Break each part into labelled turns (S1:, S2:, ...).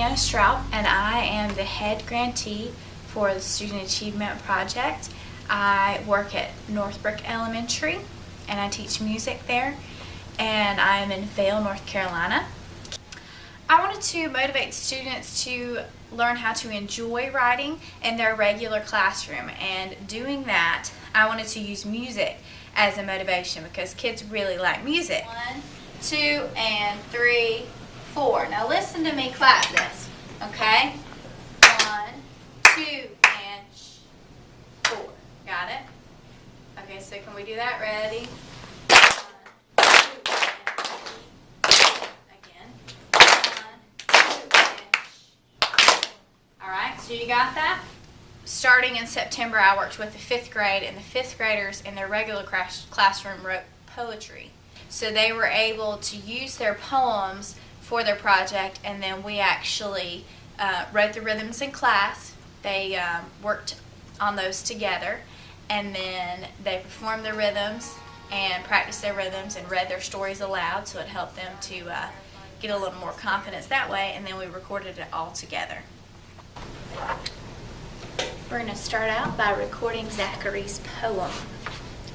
S1: Leanna Straub, and I am the head grantee for the Student Achievement Project. I work at Northbrook Elementary, and I teach music there, and I'm in Vale, North Carolina. I wanted to motivate students to learn how to enjoy writing in their regular classroom, and doing that, I wanted to use music as a motivation because kids really like music. One, two, and three, four. Now listen to me clap this, okay? One, two, and four. Got it? Okay, so can we do that? Ready? So you got that? Starting in September, I worked with the fifth grade, and the fifth graders in their regular classroom wrote poetry. So they were able to use their poems for their project, and then we actually uh, wrote the rhythms in class. They um, worked on those together, and then they performed the rhythms and practiced their rhythms and read their stories aloud, so it helped them to uh, get a little more confidence that way, and then we recorded it all together. We're going to start out by recording Zachary's poem.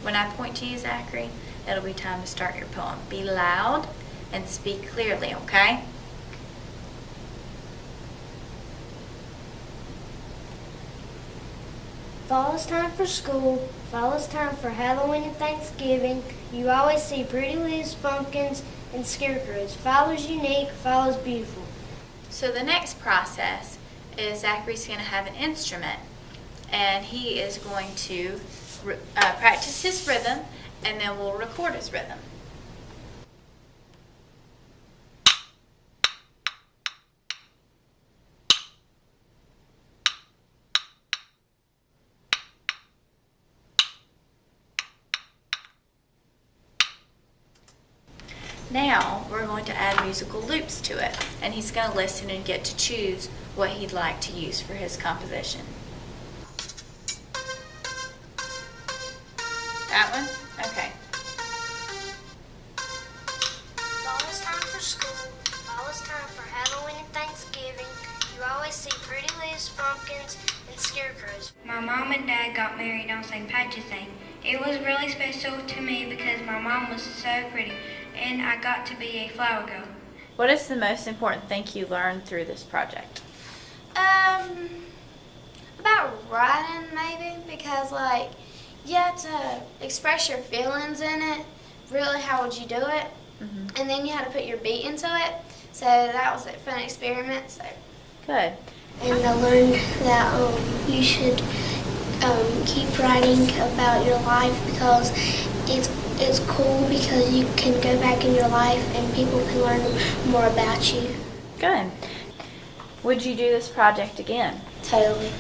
S1: When I point to you, Zachary, it'll be time to start your poem. Be loud and speak clearly, okay?
S2: Fall is time for school. Fall is time for Halloween and Thanksgiving. You always see pretty leaves, pumpkins, and scarecrows. Fall is unique. Fall is beautiful.
S1: So the next process is Zachary's going to have an instrument, and he is going to uh, practice his rhythm, and then we'll record his rhythm. Now we're going to add musical loops to it and he's going to listen and get to choose what he'd like to use for his composition. That one? Okay.
S2: Fall is time for school. Fall is time for Halloween and Thanksgiving. You always see pretty leaves, pumpkins, and scarecrows.
S3: My mom and dad got married on St. Patrick's Day. It was really special to me because my mom was so pretty and I got to be a flower girl.
S1: What is the most important thing you learned through this project?
S4: Um, about writing maybe because like you have to express your feelings in it. Really, how would you do it? Mm -hmm. And then you had to put your beat into it. So that was a fun experiment. So.
S1: Good.
S2: And I learned that um, you should um, keep writing about your life because it's it's cool because you can go back in your life and people can learn more about you.
S1: Good. Would you do this project again?
S2: Totally.